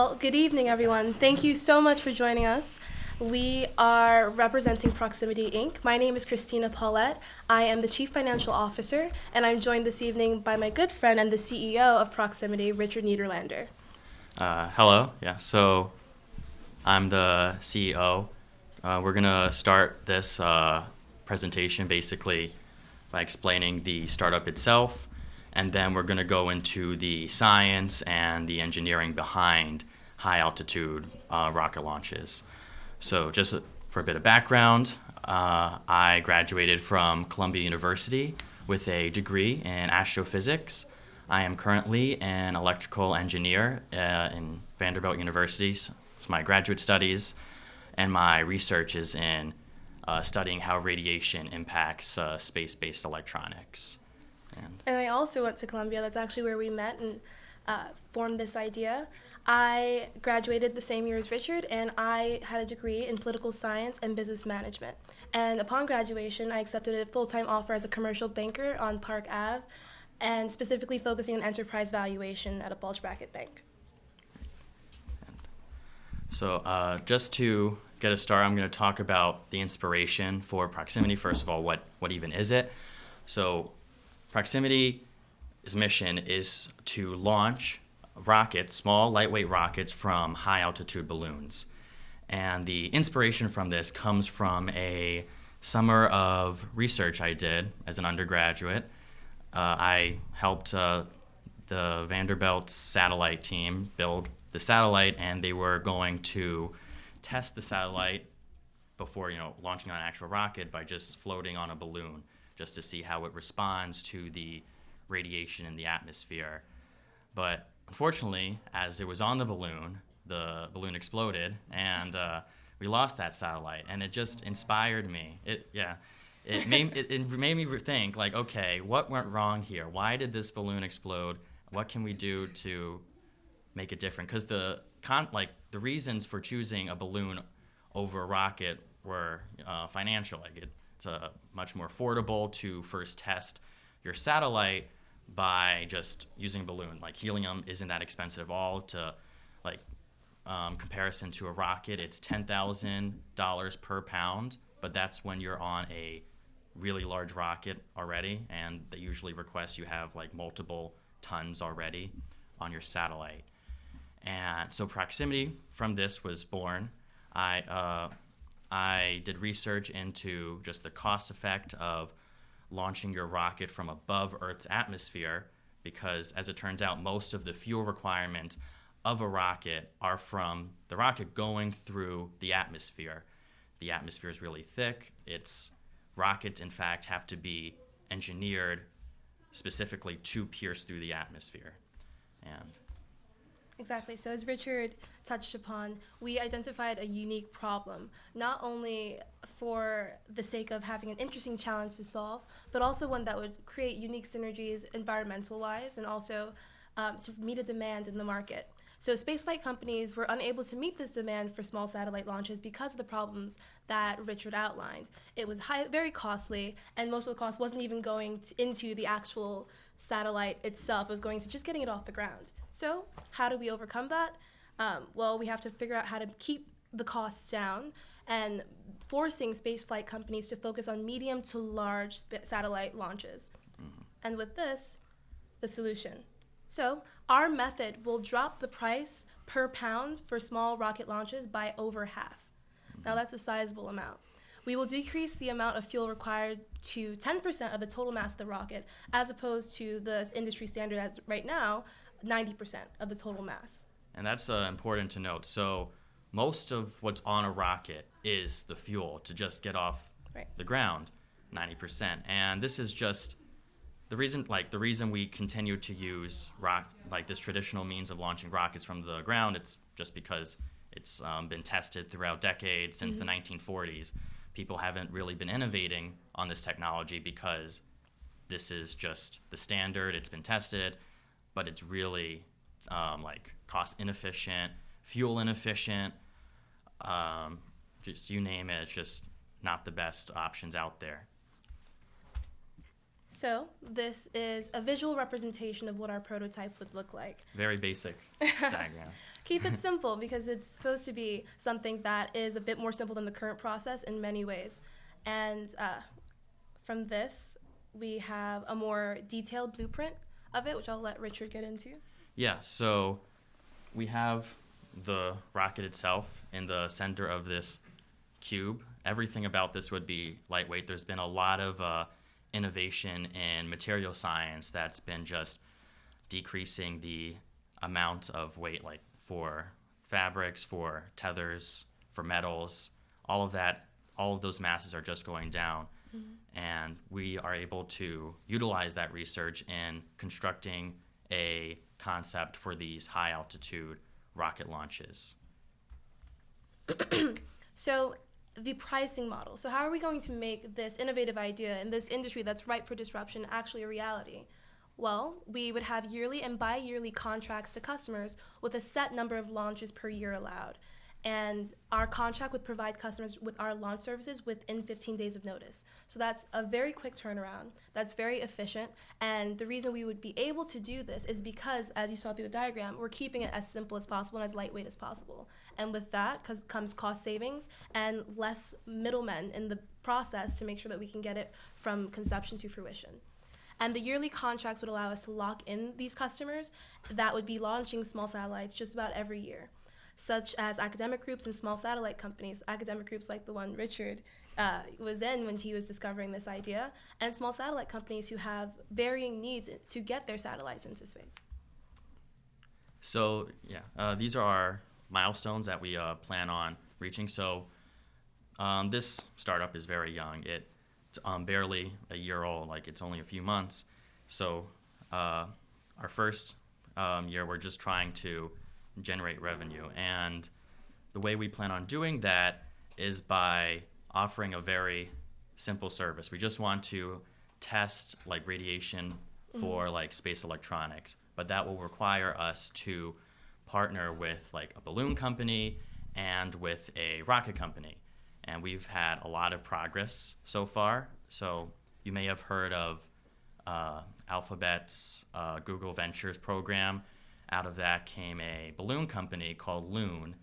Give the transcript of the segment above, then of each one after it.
Well, good evening, everyone. Thank you so much for joining us. We are representing Proximity Inc. My name is Christina Paulette. I am the Chief Financial Officer, and I'm joined this evening by my good friend and the CEO of Proximity, Richard Niederlander. Uh, hello. Yeah. So I'm the CEO. Uh, we're gonna start this uh, presentation basically by explaining the startup itself, and then we're gonna go into the science and the engineering behind high altitude uh, rocket launches. So, just for a bit of background, uh, I graduated from Columbia University with a degree in astrophysics. I am currently an electrical engineer uh, in Vanderbilt University. It's my graduate studies, and my research is in uh, studying how radiation impacts uh, space based electronics. And, and I also went to Columbia. That's actually where we met and uh, formed this idea. I graduated the same year as Richard, and I had a degree in political science and business management. And upon graduation, I accepted a full time offer as a commercial banker on Park Ave, and specifically focusing on enterprise valuation at a bulge bracket bank. So, uh, just to get a start, I'm going to talk about the inspiration for proximity. First of all, what, what even is it? So, proximity's mission is to launch rockets, small, lightweight rockets from high altitude balloons. And the inspiration from this comes from a summer of research I did as an undergraduate. Uh, I helped uh, the Vanderbilt satellite team build the satellite, and they were going to test the satellite before you know launching on an actual rocket by just floating on a balloon, just to see how it responds to the radiation in the atmosphere. But unfortunately, as it was on the balloon, the balloon exploded, and uh, we lost that satellite. And it just inspired me. It yeah, it made it, it made me think like, okay, what went wrong here? Why did this balloon explode? What can we do to make it different? Because the con like the reasons for choosing a balloon over a rocket were uh, financial. Like it, it's a much more affordable to first test your satellite by just using a balloon. Like helium isn't that expensive at all to like um, comparison to a rocket. It's ten thousand dollars per pound, but that's when you're on a really large rocket already, and they usually request you have like multiple tons already on your satellite. And so proximity from this was born. I uh, I did research into just the cost effect of launching your rocket from above Earth's atmosphere because, as it turns out, most of the fuel requirements of a rocket are from the rocket going through the atmosphere. The atmosphere is really thick. Its rockets, in fact, have to be engineered specifically to pierce through the atmosphere. And Exactly. So, as Richard touched upon, we identified a unique problem, not only for the sake of having an interesting challenge to solve, but also one that would create unique synergies environmental wise and also um, to meet a demand in the market. So, spaceflight companies were unable to meet this demand for small satellite launches because of the problems that Richard outlined. It was high, very costly, and most of the cost wasn't even going to, into the actual satellite itself. It was going to just getting it off the ground. So, how do we overcome that? Um, well, we have to figure out how to keep the costs down and forcing spaceflight companies to focus on medium to large satellite launches. Mm-hmm. And with this, the solution. So, our method will drop the price per pound for small rocket launches by over half. Mm-hmm. Now, that's a sizable amount. We will decrease the amount of fuel required to 10% of the total mass of the rocket, as opposed to the industry standard as right now 90% of the total mass. And that's uh, important to note. So, most of what's on a rocket is the fuel to just get off right. the ground, 90%. And this is just the reason like the reason we continue to use rock like this traditional means of launching rockets from the ground it's just because it's um, been tested throughout decades since mm-hmm. the 1940s people haven't really been innovating on this technology because this is just the standard it's been tested but it's really um, like cost inefficient, fuel inefficient, um, just you name it. It's just not the best options out there. So this is a visual representation of what our prototype would look like. Very basic diagram. Keep it simple because it's supposed to be something that is a bit more simple than the current process in many ways. And uh, from this, we have a more detailed blueprint of it, which I'll let Richard get into. Yeah, so we have the rocket itself in the center of this cube. Everything about this would be lightweight. There's been a lot of uh, innovation in material science that's been just decreasing the amount of weight, like for fabrics, for tethers, for metals, all of that, all of those masses are just going down. Mm-hmm. And we are able to utilize that research in constructing a concept for these high altitude rocket launches. So the pricing model. So how are we going to make this innovative idea in this industry that's ripe for disruption actually a reality? Well, we would have yearly and bi-yearly contracts to customers with a set number of launches per year allowed. And our contract would provide customers with our launch services within 15 days of notice. So that's a very quick turnaround. That's very efficient. And the reason we would be able to do this is because, as you saw through the diagram, we're keeping it as simple as possible and as lightweight as possible. And with that comes cost savings and less middlemen in the process to make sure that we can get it from conception to fruition. And the yearly contracts would allow us to lock in these customers that would be launching small satellites just about every year, such as academic groups and small satellite companies, academic groups like the one Richard uh, was in when he was discovering this idea, and small satellite companies who have varying needs to get their satellites into space. So yeah, uh, these are our milestones that we uh, plan on reaching. So um, this startup is very young. It's um, barely a year old. Like it's only a few months. So uh, our first um, year, we're just trying to generate revenue, and the way we plan on doing that is by offering a very simple service. We just want to test like radiation for like space electronics, but that will require us to partner with like a balloon company and with a rocket company. And we've had a lot of progress so far. So you may have heard of uh, Alphabet's uh, Google Ventures program. Out of that came a balloon company called Loon,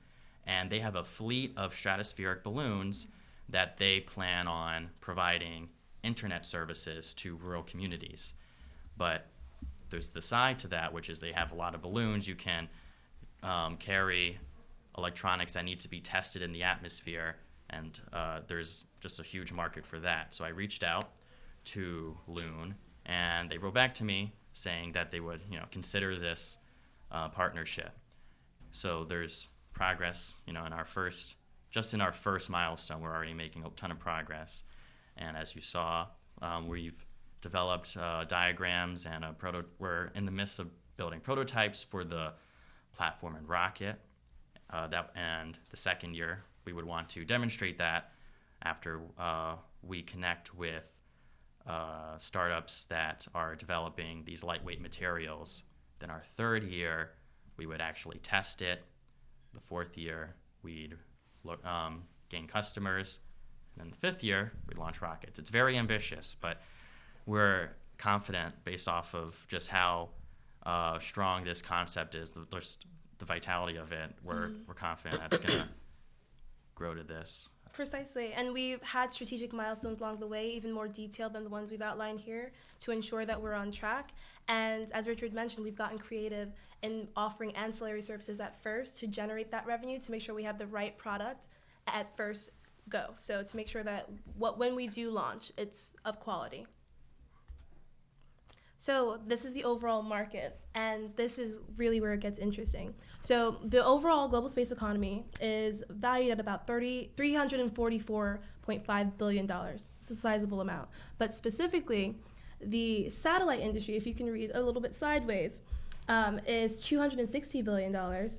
and they have a fleet of stratospheric balloons that they plan on providing internet services to rural communities. But there's the side to that, which is they have a lot of balloons. You can um, carry electronics that need to be tested in the atmosphere, and uh, there's just a huge market for that. So I reached out to Loon, and they wrote back to me saying that they would, you know, consider this uh, partnership. So there's progress, you know, in our first, just in our first milestone, we're already making a ton of progress. And as you saw, um, we've developed uh, diagrams and a proto. We're in the midst of building prototypes for the platform and rocket. Uh, that and the second year, we would want to demonstrate that after uh, we connect with uh, startups that are developing these lightweight materials. Then our third year, we would actually test it. The fourth year, we'd look, um, gain customers. And then the fifth year, we'd launch rockets. It's very ambitious, but we're confident based off of just how uh, strong this concept is, the, the vitality of it. We're, we're confident that's going to grow to this. Precisely. And we've had strategic milestones along the way, even more detailed than the ones we've outlined here, to ensure that we're on track. And as Richard mentioned, we've gotten creative in offering ancillary services at first to generate that revenue, to make sure we have the right product at first go. So to make sure that what when we do launch, it's of quality. So this is the overall market, and this is really where it gets interesting. So the overall global space economy is valued at about 30, $344.5 billion. It's a sizable amount. But specifically, the satellite industry, if you can read a little bit sideways, um, is $260 billion,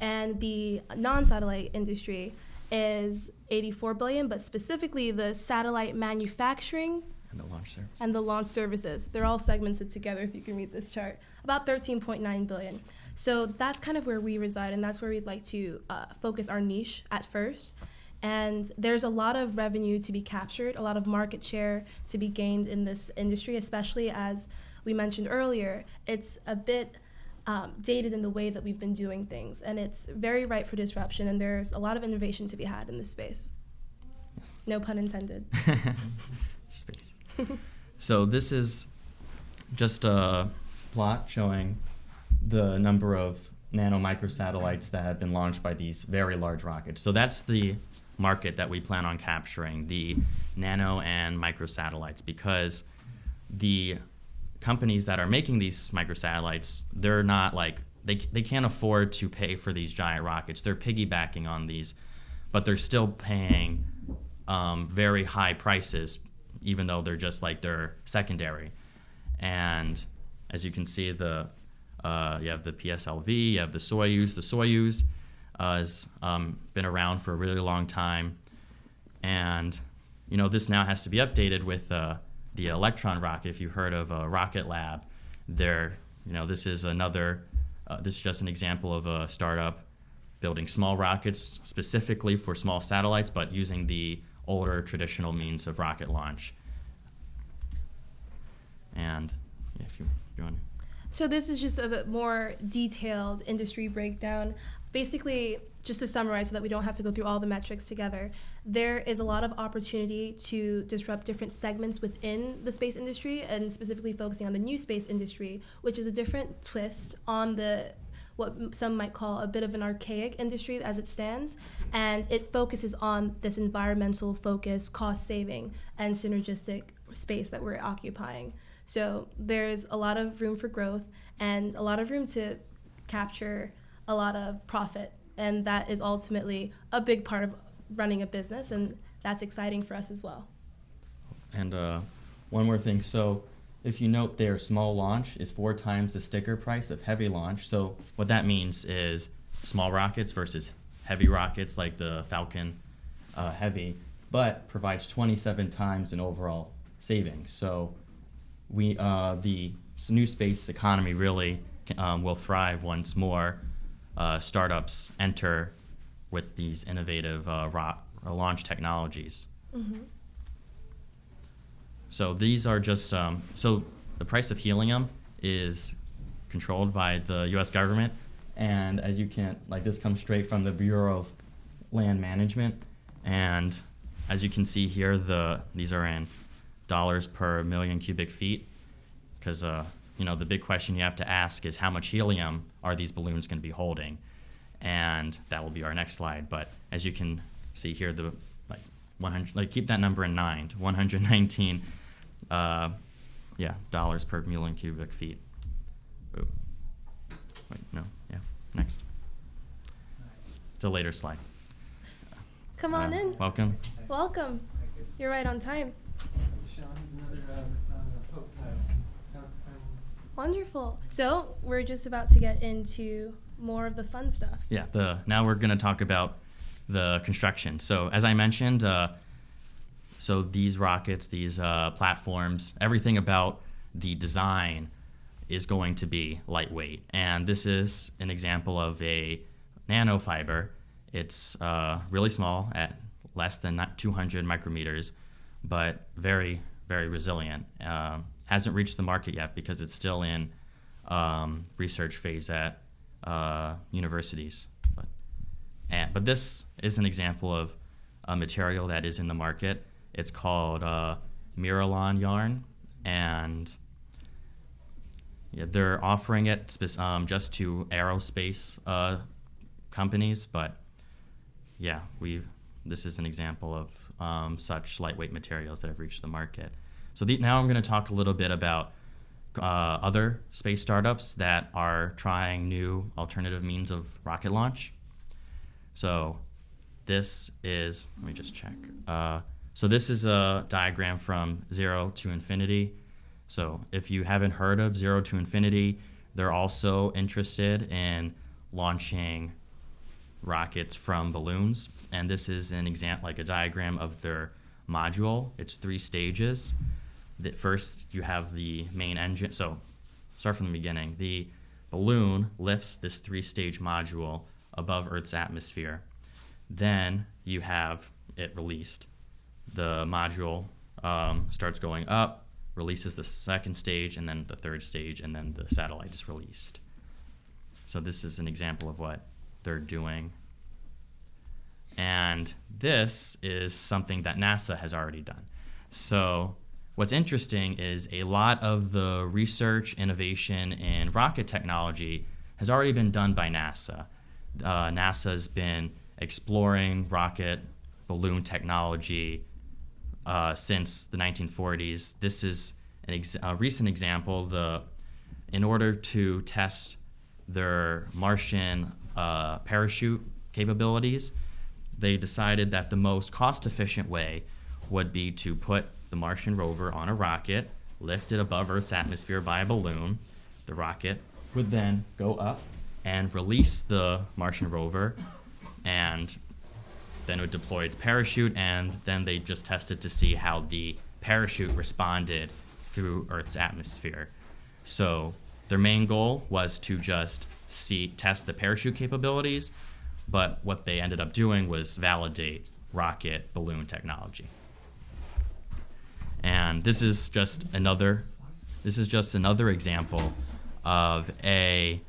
and the non-satellite industry is 84 billion, but specifically the satellite manufacturing And the launch service. and the launch services. They're all segmented together if you can read this chart. About 13.9 billion. So that's kind of where we reside, and that's where we'd like to uh, focus our niche at first. And there's a lot of revenue to be captured, a lot of market share to be gained in this industry, especially as we mentioned earlier, it's a bit um, dated in the way that we've been doing things. And it's very ripe for disruption, and there's a lot of innovation to be had in this space. No pun intended. Space. so this is just a plot showing the number of nano microsatellites that have been launched by these very large rockets. So that's the market that we plan on capturing, the nano and microsatellites, because the companies that are making these microsatellites, they're not like they they can't afford to pay for these giant rockets. They're piggybacking on these, but they're still paying um, very high prices, even though they're just like they're secondary. And as you can see, the uh, you have the PSLV, you have the Soyuz. The Soyuz uh, has um, been around for a really long time, and you know this now has to be updated with uh, the Electron rocket. If you've heard of a Rocket Lab, there, you know, this is another. Uh, this is just an example of a startup building small rockets specifically for small satellites, but using the older traditional means of rocket launch. And if you, you want. So this is just a bit more detailed industry breakdown. Basically, just to summarize so that we don't have to go through all the metrics together, there is a lot of opportunity to disrupt different segments within the space industry and specifically focusing on the new space industry, which is a different twist on the what some might call a bit of an archaic industry as it stands, and it focuses on this environmental focus, cost saving, and synergistic space that we're occupying. So there's a lot of room for growth and a lot of room to capture a lot of profit, and that is ultimately a big part of running a business, and that's exciting for us as well. And uh, one more thing. So if you note there, small launch is four times the sticker price of heavy launch. So what that means is small rockets versus heavy rockets like the Falcon uh, Heavy, but provides 27 times an overall savings. So we uh, the new space economy really um, will thrive once more uh, startups enter with these innovative uh, launch technologies. Mm-hmm. So these are just um, so the price of helium is controlled by the U.S. government, and as you can like this comes straight from the Bureau of Land Management, and as you can see here, the these are in dollars per million cubic feet, because uh, you know the big question you have to ask is how much helium are these balloons going to be holding, and that will be our next slide. But as you can see here, the like 100, like keep that number in mind, 119, uh, yeah, dollars per million cubic feet. Ooh. Wait, no, yeah, next. It's a later slide. Come on Uh, in. Welcome. Welcome. You're right on time. Sean, here's another uh, uh, post I found- found Wonderful. So we're just about to get into more of the fun stuff. Yeah, the now we're going to talk about the construction. So as I mentioned, uh, so these rockets, these uh, platforms, everything about the design is going to be lightweight, and this is an example of a nanofiber. It's uh, really small at less than 200 micrometers, but very very resilient. Um, hasn't reached the market yet because it's still in um, research phase at uh, universities. But, and, but this is an example of a material that is in the market. It's called uh, Miralon yarn, and yeah, they're offering it um, just to aerospace uh, companies. But yeah, we this is an example of um, such lightweight materials that have reached the market. So the, now I'm going to talk a little bit about uh, other space startups that are trying new alternative means of rocket launch. So this is, let me just check. Uh, so this is a diagram from zero to infinity. So if you haven't heard of zero to infinity, they're also interested in launching rockets from balloons. And this is an example, like a diagram of their module. It's three stages that first you have the main engine. So start from the beginning. The balloon lifts this three-stage module above Earth's atmosphere. Then you have it released. The module um, starts going up, releases the second stage, and then the third stage, and then the satellite is released. So this is an example of what they're doing. And this is something that NASA has already done. So what's interesting is a lot of the research, innovation in rocket technology has already been done by NASA. Uh, NASA's been exploring rocket balloon technology uh, since the 1940s. This is an ex- a recent example. The in order to test their Martian uh, parachute capabilities, they decided that the most cost-efficient way would be to put the Martian rover on a rocket, lift it above Earth's atmosphere by a balloon. The rocket would then go up and release the Martian rover, and then it would deploy its parachute, and then they just tested to see how the parachute responded through Earth's atmosphere. So their main goal was to just see test the parachute capabilities, but what they ended up doing was validate rocket balloon technology. And this is just another this is just another example of a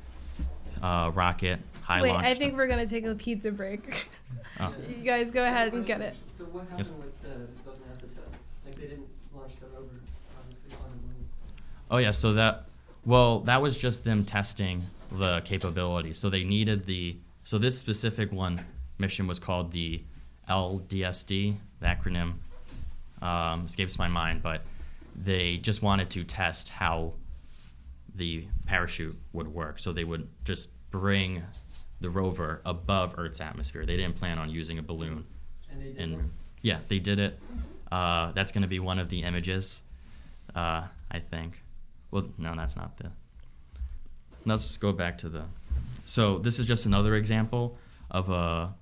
uh, rocket high Wait, launch. I think we're gonna take a pizza break. Oh. you guys go ahead and get it. So what happened Yes. with the, those NASA tests? Like they didn't launch the rover, obviously, on the moon. Oh yeah, so that well, that was just them testing the capability. So they needed the so this specific one mission was called the LDSD. The acronym um, escapes my mind, but they just wanted to test how the parachute would work. So they would just bring the rover above Earth's atmosphere. They didn't plan on using a balloon. And they did And yeah, they did it. Uh, that's going to be one of the images, uh, I think. Well, no, that's not the. Let's go back to the. So this is just another example of a,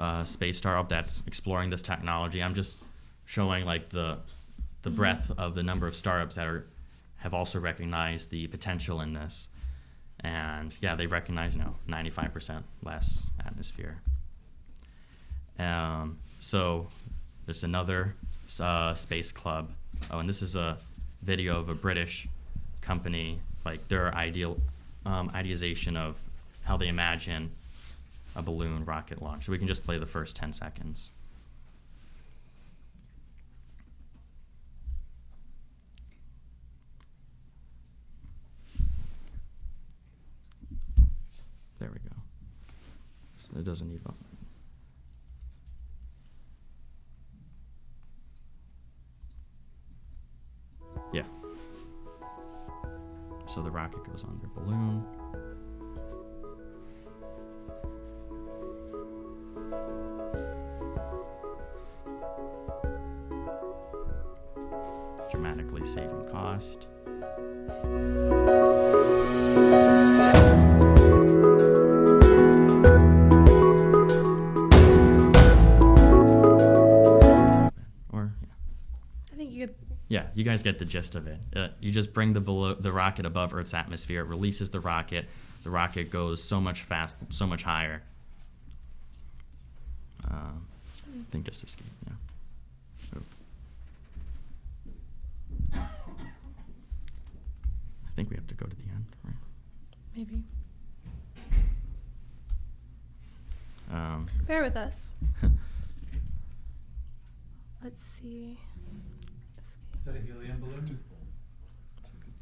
a space startup that's exploring this technology. I'm just showing like the, the breadth of the number of startups that are, have also recognized the potential in this, and yeah, they recognize you know 95% less atmosphere. Um, so there's another uh, space club. Oh, and this is a video of a British company, like their ideal um, idealization of how they imagine a balloon rocket launch. So we can just play the first 10 seconds. There we go. So it doesn't need. Yeah. So the rocket goes on balloon. Dramatically saving cost. Guys get the gist of it. Uh, you just bring the below, the rocket above Earth's atmosphere, it releases the rocket. The rocket goes so much fast, so much higher. Um, I think just escape. Yeah. I think we have to go to the end, right? Maybe. Um, Bear with us. Let's see. Is that a helium balloon?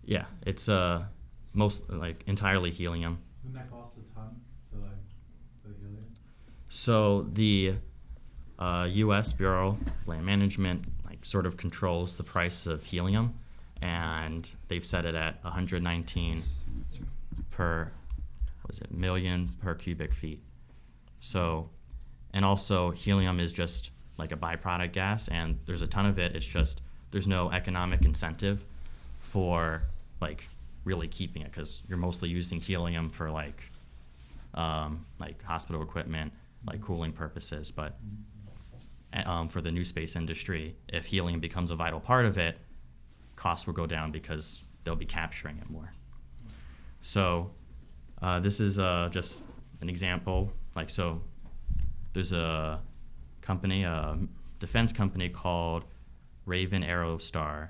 yeah, it's uh, most like entirely helium. Wouldn't that cost a ton to like the helium? So the uh, U.S. Bureau of Land Management like sort of controls the price of helium, and they've set it at 119 per what was it million per cubic feet. So, and also helium is just like a byproduct gas, and there's a ton of it. It's just there's no economic incentive for like really keeping it because you're mostly using helium for like um, like hospital equipment, like cooling purposes. But um, for the new space industry, if helium becomes a vital part of it, costs will go down because they'll be capturing it more. So uh, this is uh, just an example. Like so, there's a company, a defense company called Raven Aerostar,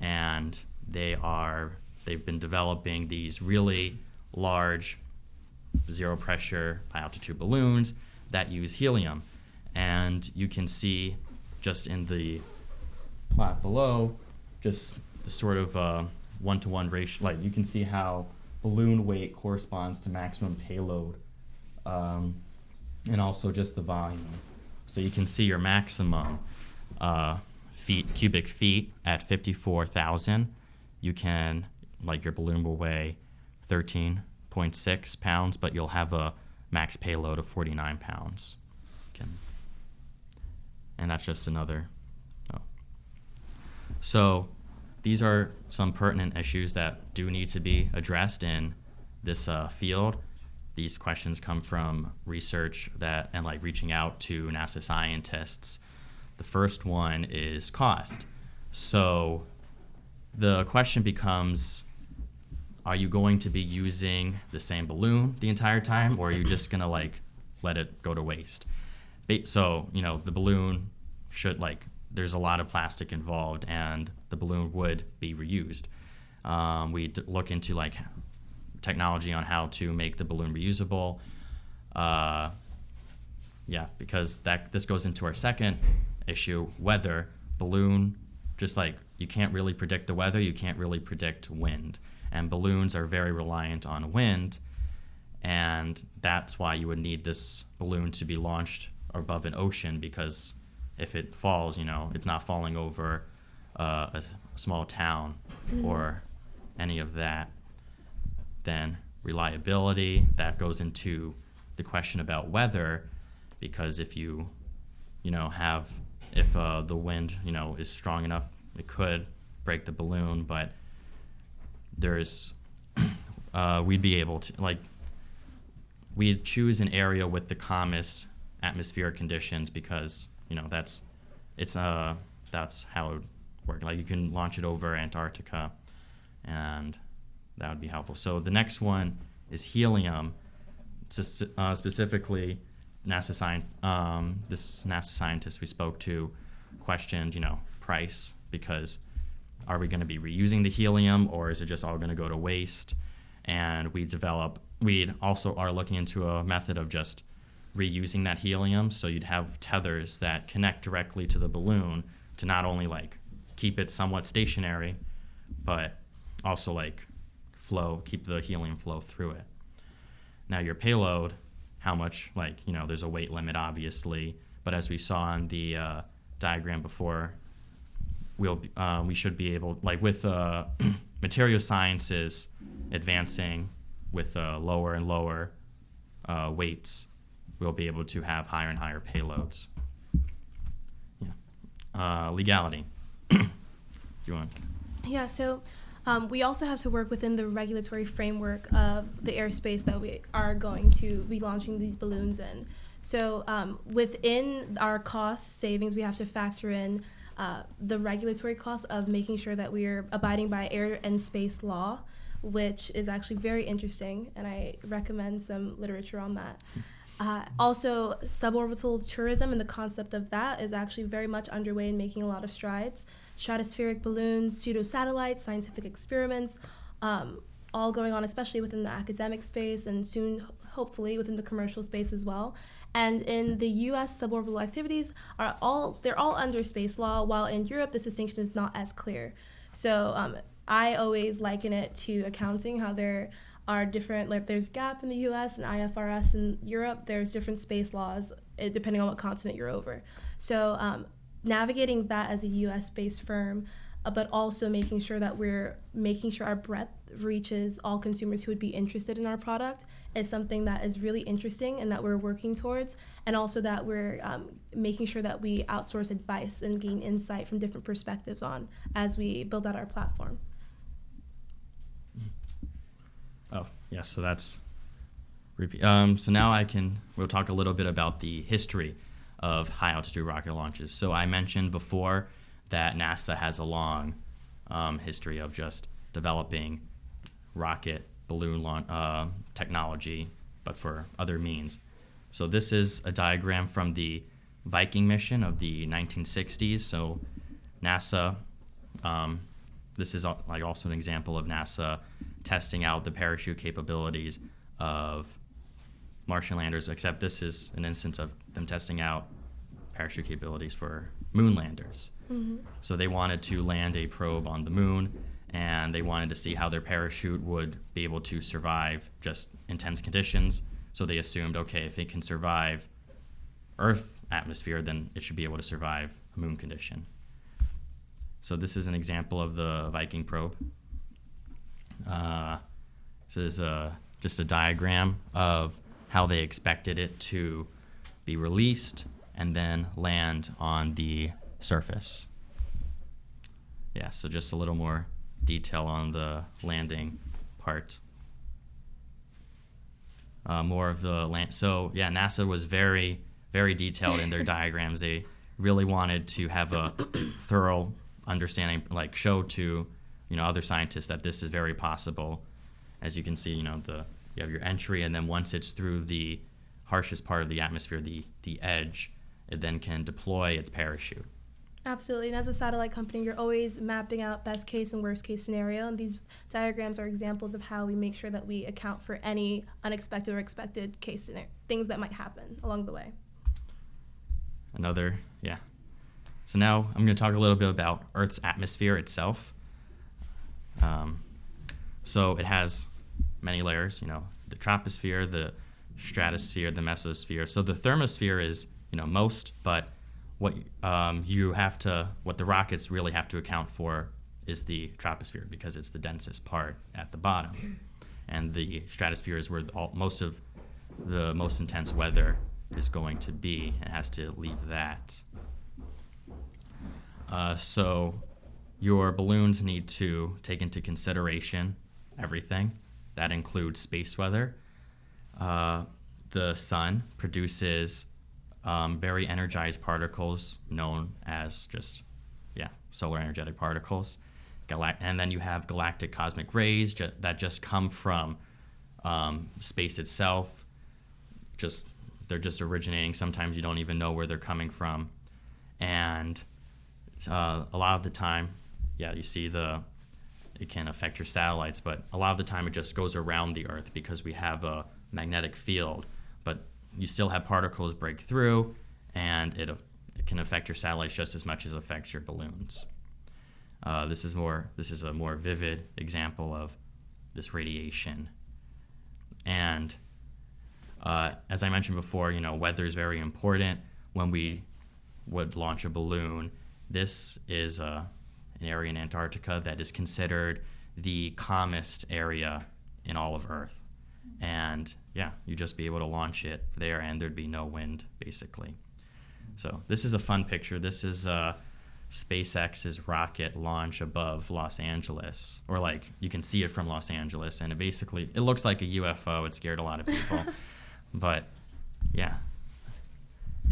and they are they've been developing these really large zero pressure high altitude balloons that use helium, and you can see just in the plot below, just the sort of uh, one-to-one ratio. Like you can see how balloon weight corresponds to maximum payload, um, and also just the volume. So you can see your maximum uh, feet cubic feet at 54,000. You can like your balloon will weigh 13.6 pounds, but you'll have a max payload of 49 pounds. Can, and that's just another. Oh. So these are some pertinent issues that do need to be addressed in this uh, field. These questions come from research that and like reaching out to NASA scientists. The first one is cost. So the question becomes are you going to be using the same balloon the entire time or are you just going to like let it go to waste? So you know the balloon should like there's a lot of plastic involved and the balloon would be reused. Um, we look into like technology on how to make the balloon reusable. Uh, yeah because that this goes into our second issue weather balloon just like you can't really predict the weather you can't really predict wind. And balloons are very reliant on wind and that's why you would need this balloon to be launched above an ocean because if it falls you know it's not falling over uh, a, small town or any of that then reliability that goes into the question about weather because if you you know have if uh, the wind you know is strong enough it could break the balloon but there's uh, we'd be able to like we'd choose an area with the calmest atmospheric conditions because you know that's it's uh that's how it would work. Like you can launch it over antarctica and that would be helpful. So the next one is helium. Uh, specifically nasa science um, this nasa scientist we spoke to questioned you know price because are we going to be reusing the helium or is it just all going to go to waste? And we develop we also are looking into a method of just reusing that helium. So you'd have tethers that connect directly to the balloon to not only like keep it somewhat stationary but also like flow keep the helium flow through it. Now your payload how much like you know there's a weight limit obviously. But as we saw in the uh, diagram before we'll uh, we should be able like with uh, material sciences advancing with uh, lower and lower uh, weights we'll be able to have higher and higher payloads. Yeah. Uh, legality. Do you want? Yeah, so um, we also have to work within the regulatory framework of the airspace that we are going to be launching these balloons in. So um, within our cost savings, we have to factor in uh, the regulatory costs of making sure that we are abiding by air and space law, which is actually very interesting, and I recommend some literature on that. Uh, also, suborbital tourism and the concept of that is actually very much underway and making a lot of strides. Stratospheric balloons, pseudo satellites, scientific experiments, um, all going on, especially within the academic space and soon, hopefully, within the commercial space as well. And in the U.S., suborbital activities are all they're all under space law, while in Europe, this distinction is not as clear. So um, I always liken it to accounting, how there are different like there's GAAP in the US and IFRS in Europe there's different space laws eh, depending on what continent you're over. So um, navigating that as a US based firm uh, but also making sure that we're making sure our breadth reaches all consumers who would be interested in our product is something that is really interesting and that we're working towards and also that we're um, making sure that we outsource advice and gain insight from different perspectives on as we build out our platform Oh, yeah, so that's. Um, so now I can, we'll talk a little bit about the history of high altitude rocket launches. So I mentioned before that NASA has a long um, history of just developing rocket balloon launch uh, technology, but for other means. So this is a diagram from the Viking mission of the 1960s. So NASA, um, this is like also an example of NASA testing out the parachute capabilities of Martian landers, except this is an instance of them testing out parachute capabilities for moon landers. Mhm. So they wanted to land a probe on the moon and they wanted to see how their parachute would be able to survive just intense conditions. So they assumed, okay, if it can survive Earth atmosphere, then it should be able to survive a moon condition. So this is an example of the Viking probe. Uh, this is uh, just a diagram of how they expected it to be released and then land on the surface. Yeah, so just a little more detail on the landing part. Uh, more of the land. So yeah, NASA was very, very detailed in their diagrams. They really wanted to have a thorough understanding, like show to you know other scientists that this is very possible. As you can see, you know the you have your entry, and then once it's through the harshest part of the atmosphere, the the edge, it then can deploy its parachute. Absolutely. And as a satellite company, you're always mapping out best case and worst case scenario. And these diagrams are examples of how we make sure that we account for any unexpected or expected case scenario, things that might happen along the way. Another, yeah. So now I'm going to talk a little bit about Earth's atmosphere itself. Um, so it has many layers, you know, the troposphere, the stratosphere, the mesosphere. So the thermosphere is, you know, most, but what um, you have to, what the rockets really have to account for is the troposphere because it's the densest part at the bottom, and the stratosphere is where all, most of the most intense weather is going to be, and has to leave that. Uh, so your balloons need to take into consideration everything. That includes space weather. Uh, the sun produces um, very energized particles known as just, yeah, solar energetic particles. Galact- and then you have galactic cosmic rays ju- that just come from um, space itself. Just they're just originating. Sometimes you don't even know where they're coming from, and uh, a lot of the time, yeah, you see the it can affect your satellites, but a lot of the time it just goes around the Earth because we have a magnetic field. But you still have particles break through, and it, it can affect your satellites just as much as it affects your balloons. Uh, this is more. This is a more vivid example of this radiation, and uh, as I mentioned before, you know, weather is very important when we would launch a balloon. This is uh, an area in Antarctica that is considered the calmest area in all of Earth. And yeah, you'd just be able to launch it there and there'd be no wind, basically. So this is a fun picture. This is uh, SpaceX's rocket launch above Los Angeles, or like you can see it from Los Angeles, and it basically it looks like a UFO. It scared a lot of people, but yeah.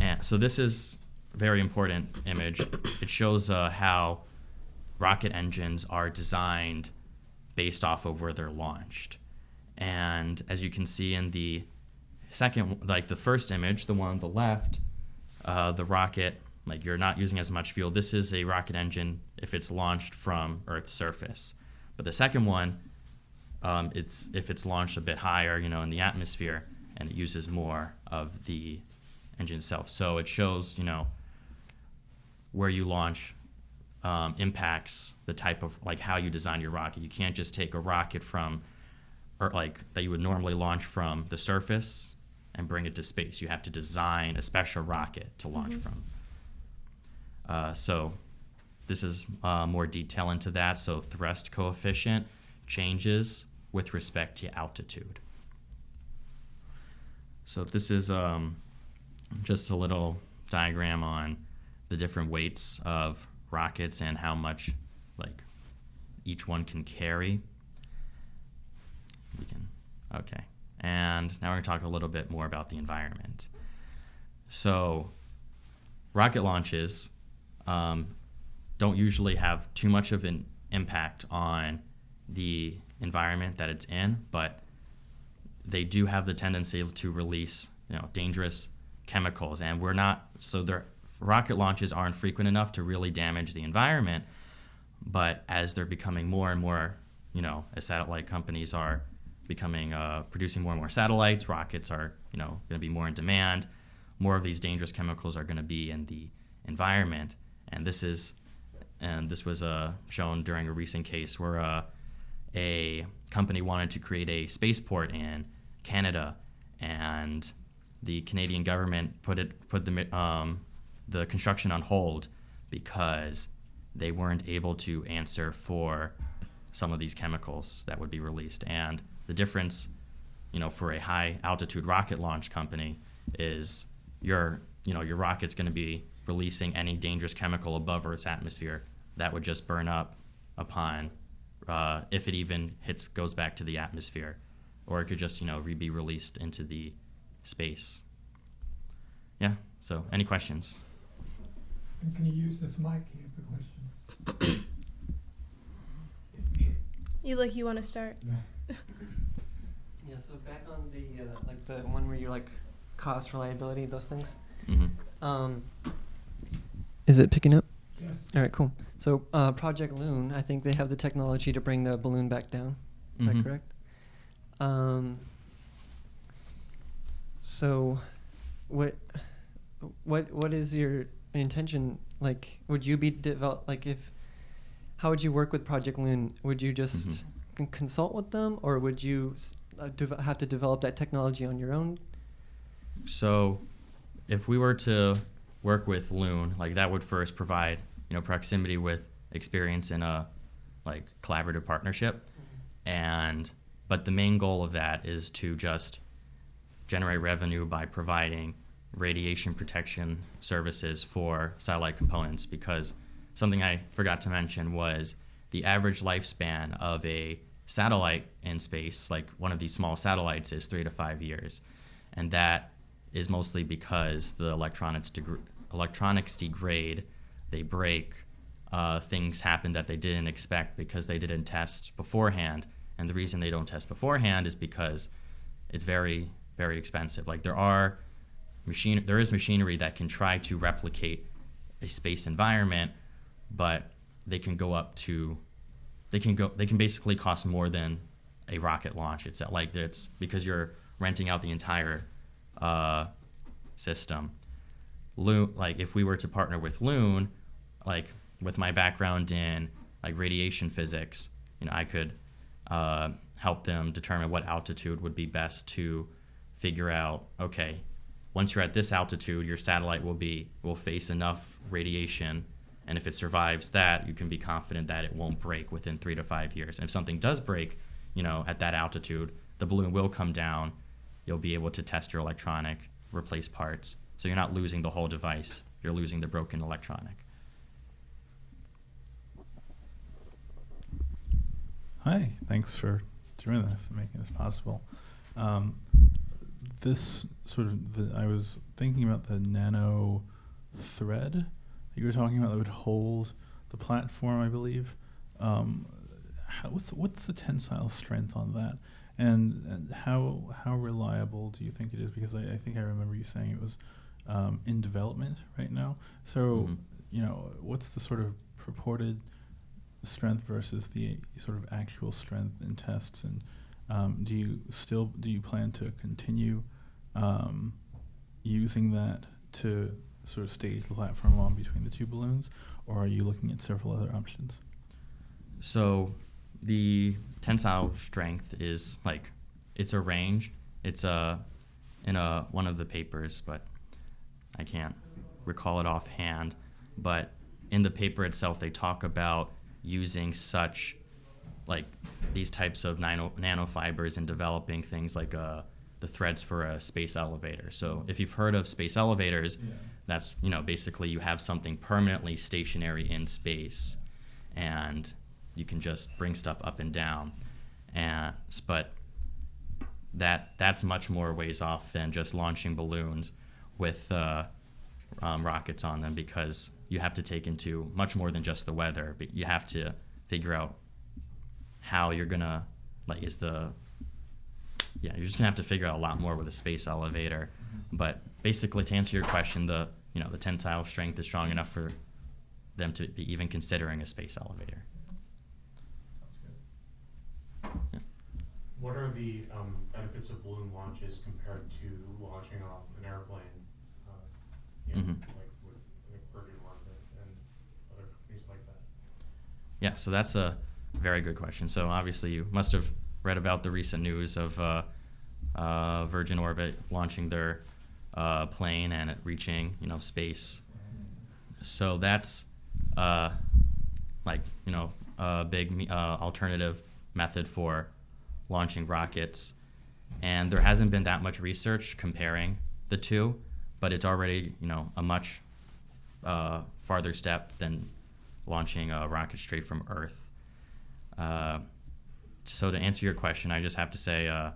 And so this is a very important image. It shows uh, how rocket engines are designed based off of where they're launched. And as you can see in the second, like the first image, the one on the left, uh, the rocket, like you're not using as much fuel. This is a rocket engine if it's launched from Earth's surface. But the second one, um, it's if it's launched a bit higher, you know, in the atmosphere, and it uses more of the engine itself. So it shows, you know, where you launch um, impacts the type of like how you design your rocket. You can't just take a rocket from, or like that you would normally launch from the surface and bring it to space. You have to design a special rocket to launch from. Uh, so this is uh, more detail into that. So thrust coefficient changes with respect to altitude. So this is um, just a little diagram on the different weights of rockets and how much like each one can carry. We can okay. And now we're going to talk a little bit more about the environment. So rocket launches um, don't usually have too much of an impact on the environment that it's in, but they do have the tendency to release you know dangerous chemicals, and we're not so their rocket launches aren't frequent enough to really damage the environment. But as they're becoming more and more, you know, as satellite companies are becoming uh, producing more and more satellites, rockets are you know going to be more in demand. More of these dangerous chemicals are going to be in the environment, and this is and this was uh, shown during a recent case where uh, a company wanted to create a spaceport in Canada, and the Canadian government put it put the um, the construction on hold because they weren't able to answer for some of these chemicals that would be released. And the difference, you know, for a high altitude rocket launch company is your you know your rocket's going to be releasing any dangerous chemical above Earth's atmosphere that would just burn up upon uh, if it even hits goes back to the atmosphere, or it could just you know re- be released into the space. Yeah. So, any questions? And can you use this mic here for questions? You like you want to start? Yeah, so back on the, uh, like the one where you like cost, reliability, those things. Mm -hmm. Um, is it picking up? Yes. All right, cool. So uh, Project Loon, I think they have the technology to bring the balloon back down. Is Mhm. that correct? Um, so, what, what, what is your intention? Like, would you be develop like if? How would you work with Project Loon? Would you just Mhm. con- consult with them, or would you uh, have to develop that technology on your own? So, if we were to work with Loon, like that would first provide you know proximity with experience in a like collaborative partnership, and but the main goal of that is to just generate revenue by providing radiation protection services for satellite components because something I forgot to mention was the average lifespan of a satellite in space, like one of these small satellites, is three to five years. And that is mostly because the electronics, degr- electronics degrade, they break, uh, things happen that they didn't expect because they didn't test beforehand. And the reason they don't test beforehand is because it's very, very expensive. Like there are machine, there is machinery that can try to replicate a space environment, but they can go up to, they can go, they can basically cost more than a rocket launch. It's like it's because you're renting out the entire uh, system. Loon, like if we were to partner with Loon, like with my background in like radiation physics, you know, I could uh, help them determine what altitude would be best to figure out. Okay, once you're at this altitude, your satellite will be will face enough radiation, and if it survives that, you can be confident that it won't break within three to five years. And if something does break, you know, at that altitude, the balloon will come down. You'll be able to test your electronic, replace parts, so you're not losing the whole device. You're losing the broken electronic. Hi, thanks for doing this and making this possible. Um, this sort of, the, I was thinking about the nano thread that you were talking about that would hold the platform, I believe. Um, how, what's, what's the tensile strength on that? And, and how how reliable do you think it is? Because I, I think I remember you saying it was um, in development right now. So, Mhm. you know, what's the sort of purported strength versus the sort of actual strength in tests and um, do you still do you plan to continue um, using that to sort of stage the platform on between the two balloons or are you looking at several other options So the tensile strength is like it's a range. It's a in a one of the papers, but I can't recall it offhand. But in the paper itself, they talk about using such like these types of nano, nanofibers and developing things like uh, the threads for a space elevator. So if you've heard of space elevators, that's you know basically you have something permanently stationary in space and you can just bring stuff up and down and but that that's much more ways off than just launching balloons with uh, um, rockets on them because you have to take into much more than just the weather but you have to figure out how you're gonna like is the yeah you're just gonna have to figure out a lot more with a space elevator But basically, to answer your question, the you know the tensile strength is strong enough for them to be even considering a space elevator. Sounds good. What are the um, benefits of balloon launches compared to launching off an airplane? Uh, you know, Mhm. like with like Virgin London and other companies like that. Yeah, so that's a very good question. So obviously, you must have read about the recent news of uh, uh, Virgin Orbit launching their uh, plane and it reaching, you know, space. So that's uh, like you know a big uh, alternative method for launching rockets, and there hasn't been that much research comparing the two, but it's already you know a much uh, farther step than launching a rocket straight from Earth. So to answer your question, I just have to say uh,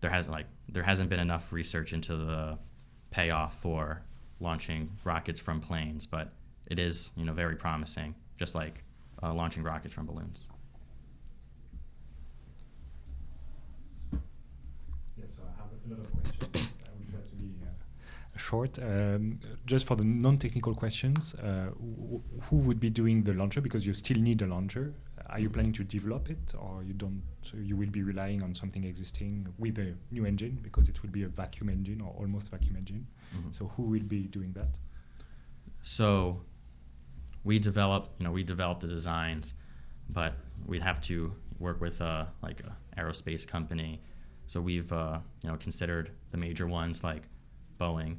there hasn't like there hasn't been enough research into the payoff for launching rockets from planes, but it is you know very promising, just like uh, launching rockets from balloons. Yes, so I have a lot of questions. I will try to be uh, short. Um, just for the non-technical questions, uh, wh- who would be doing the launcher? Because you still need a launcher. Are you planning to develop it, or you don't? So you will be relying on something existing with a new engine, because it will be a vacuum engine or almost vacuum engine. Mhm. So who will be doing that? So we develop, you know, we develop the designs, but we'd have to work with uh, like a aerospace company. So we've uh, you know considered the major ones like Boeing,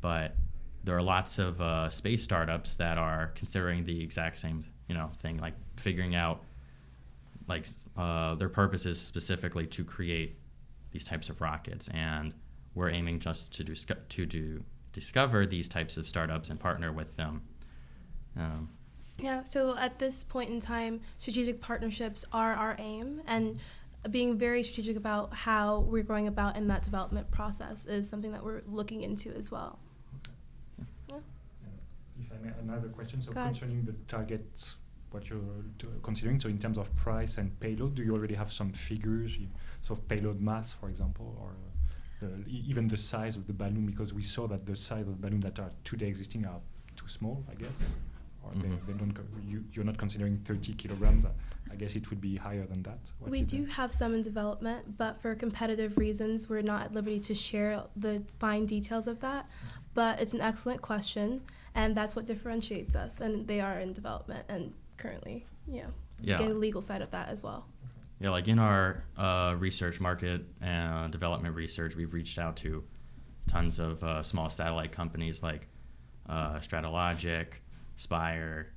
but there are lots of uh, space startups that are considering the exact same you know thing, like figuring out like uh, their purpose is specifically to create these types of rockets, and we're aiming just to do to do discover these types of startups and partner with them. Um, Yeah, so at this point in time, strategic partnerships are our aim, and being very strategic about how we're going about in that development process is something that we're looking into as well. Yeah. Uh, If I may, another question. So Go ahead. concerning the targets, what you're t- considering, so in terms of price and payload, do you already have some figures, you- so payload mass, for example, or the, even the size of the balloon? Because we saw that the size of the balloon that are today existing are too small, I guess, or they, Mhm. they don't. Co- you, you're not considering 30 kilograms. I- I guess it would be higher than that. What we do the- have some in development, but for competitive reasons, we're not at liberty to share the fine details of that. But it's an excellent question, and that's what differentiates us, and they are in development and currently, know, Yeah. get a legal side of that as well. Yeah, like in our uh, research market and development research, we've reached out to tons of uh, small satellite companies like uh, Stratologic, Spire,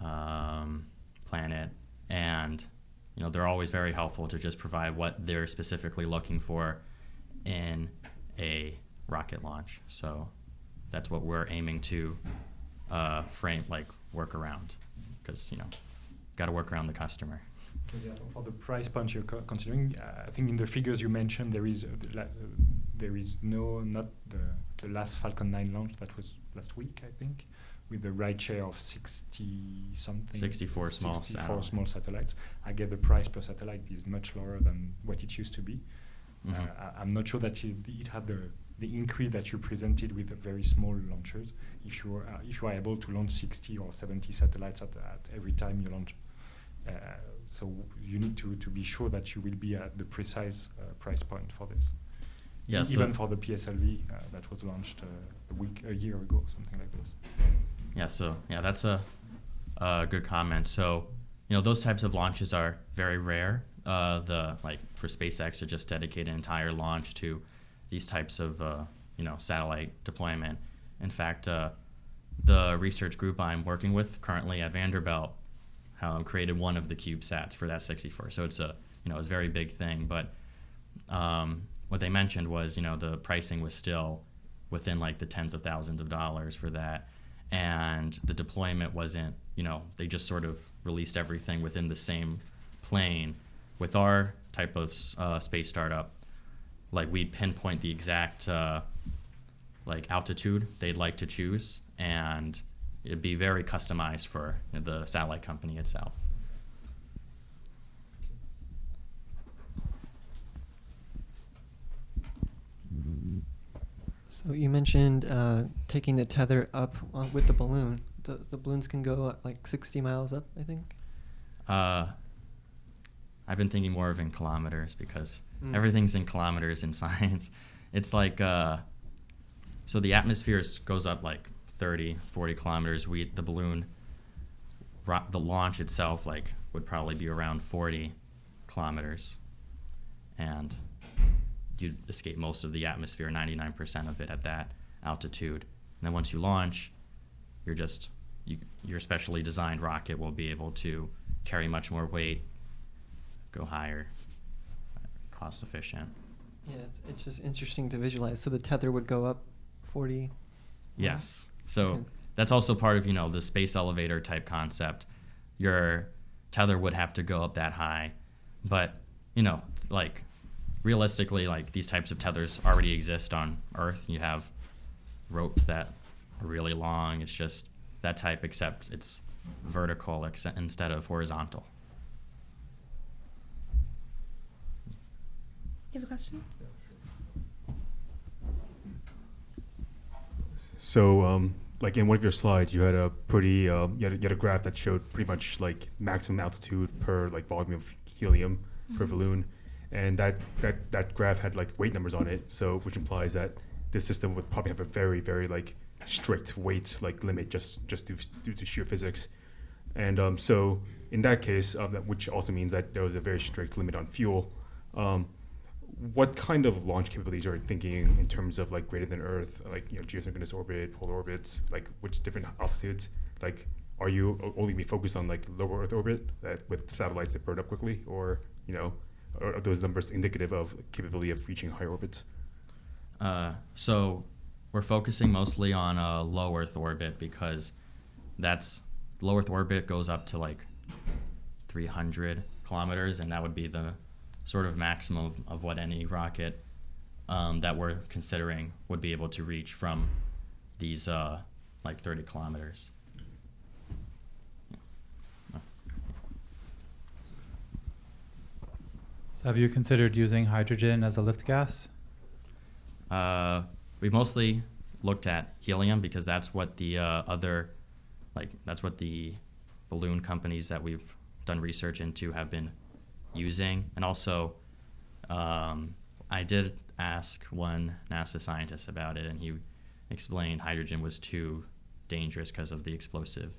um, Planet, and you know they're always very helpful to just provide what they're specifically looking for in a rocket launch. So that's what we're aiming to uh, frame, like work around, because you know, got to work around the customer. So yeah, for- the price point you're considering, uh, I think in the figures you mentioned there is uh, uh, there is no not the the last Falcon 9 launch that was last week I think with the rideshare of 60 something 64 small 64 small satellites. satellites. I get the price per satellite is much lower than what it used to be. Mhm. Uh, I- I'm not sure that it, it had the the increase that you presented with the very small launchers. If you are uh, if you are able to launch 60 or 70 satellites at, at every time you launch, uh, so you need to, to be sure that you will be at the precise uh, price point for this. Yeah, E- so- even for the PSLV uh, that was launched uh, a week, a year ago, something like this. Yeah, so yeah, that's a, a good comment. So, you know, those types of launches are very rare. Uh, the like for SpaceX to just dedicate an entire launch to these types of uh, you know satellite deployment. In fact, uh, the research group I'm working with currently at Vanderbilt um, created one of the CubeSats for that 64. So it's a you know it's a very big thing. But um, what they mentioned was you know the pricing was still within like the tens of thousands of dollars for that and the deployment wasn't you know they just sort of released everything within the same plane with our type of uh, space startup like we'd pinpoint the exact uh, like altitude they'd like to choose and it'd be very customized for the satellite company itself So you mentioned uh, taking the tether up uh, with the balloon. The, the balloons can go like 60 miles up, I think. Uh, I've been thinking more of in kilometers because Mm. everything's in kilometers in science. It's like, uh, so the atmosphere goes up like 30, 40 kilometers. We, the balloon, the launch itself, like, would probably be around 40 kilometers. And you'd escape most of the atmosphere, 99% of it at that altitude. And then once you launch, you're just you, your specially designed rocket will be able to carry much more weight, go higher, cost efficient. Yeah, it's, it's just interesting to visualize. So the tether would go up 40. Yes. So Okay. that's also part of you know the space elevator type concept. Your tether would have to go up that high, but you know like realistically like these types of tethers already exist on Earth. You have ropes that are really long. It's just that type, except it's vertical ex- instead of horizontal. You have a question? So, um, like in one of your slides, you had a pretty, um, you, had a, you had a graph that showed pretty much like maximum altitude per like volume of helium per Mhm. balloon, and that, that that graph had like weight numbers on it. So, which implies that this system would probably have a very, very like strict weight like limit just just due, due to sheer physics. And um, so, in that case, um, that, which also means that there was a very strict limit on fuel. Um, what kind of launch capabilities are you thinking in terms of like greater than Earth, like you know geosynchronous orbit, polar orbits, like which different altitudes? Like, are you only be focused on like lower Earth orbit that with satellites that burn up quickly, or you know, are those numbers indicative of capability of reaching higher orbits? Uh, so we're focusing mostly on a low Earth orbit because that's low Earth orbit goes up to like 300 kilometers, and that would be the sort of maximum of, of what any rocket um, that we're considering would be able to reach from these uh, like 30 kilometers. So have you considered using hydrogen as a lift gas? Uh, we mostly looked at helium because that's what the uh, other, like that's what the balloon companies that we've done research into have been using, and also, um, I did ask one NASA scientist about it, and he explained hydrogen was too dangerous because of the explosive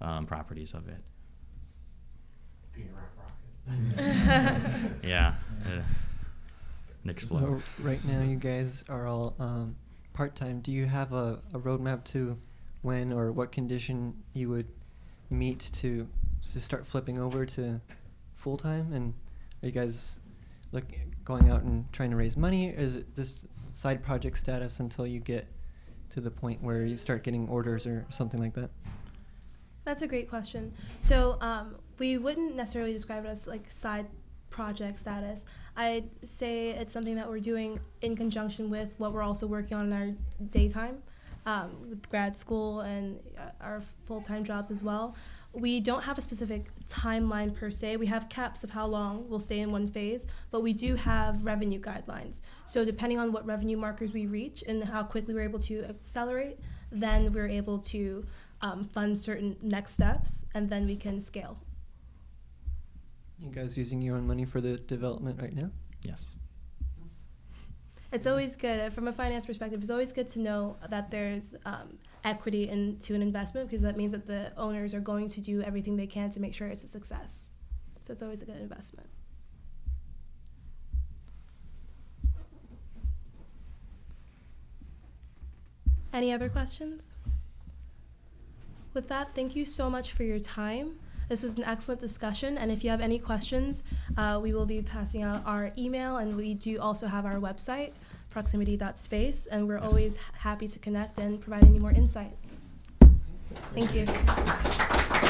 um, properties of it. Being a rocket. Yeah, uh, explode. So right now, you guys are all um, part time. Do you have a, a roadmap to when or what condition you would meet to to start flipping over to full time? And are you guys look going out and trying to raise money? Is it this side project status until you get to the point where you start getting orders or something like that? That's a great question. So um, we wouldn't necessarily describe it as like side project status. I'd say it's something that we're doing in conjunction with what we're also working on in our daytime um, with grad school and uh, our full-time jobs as well. We don't have a specific timeline per se. We have caps of how long we'll stay in one phase, but we do have revenue guidelines. So depending on what revenue markers we reach and how quickly we're able to accelerate, then we're able to um, fund certain next steps, and then we can scale. You guys using your own money for the development right now? Yes. It's always good uh, from a finance perspective. It's always good to know that there's um, equity into an investment because that means that the owners are going to do everything they can to make sure it's a success. So it's always a good investment. Any other questions? With that, thank you so much for your time. This was an excellent discussion, and if you have any questions, uh, we will be passing out our email, and we do also have our website, proximity.space, and we're always happy to connect and provide any more insight. Thank you.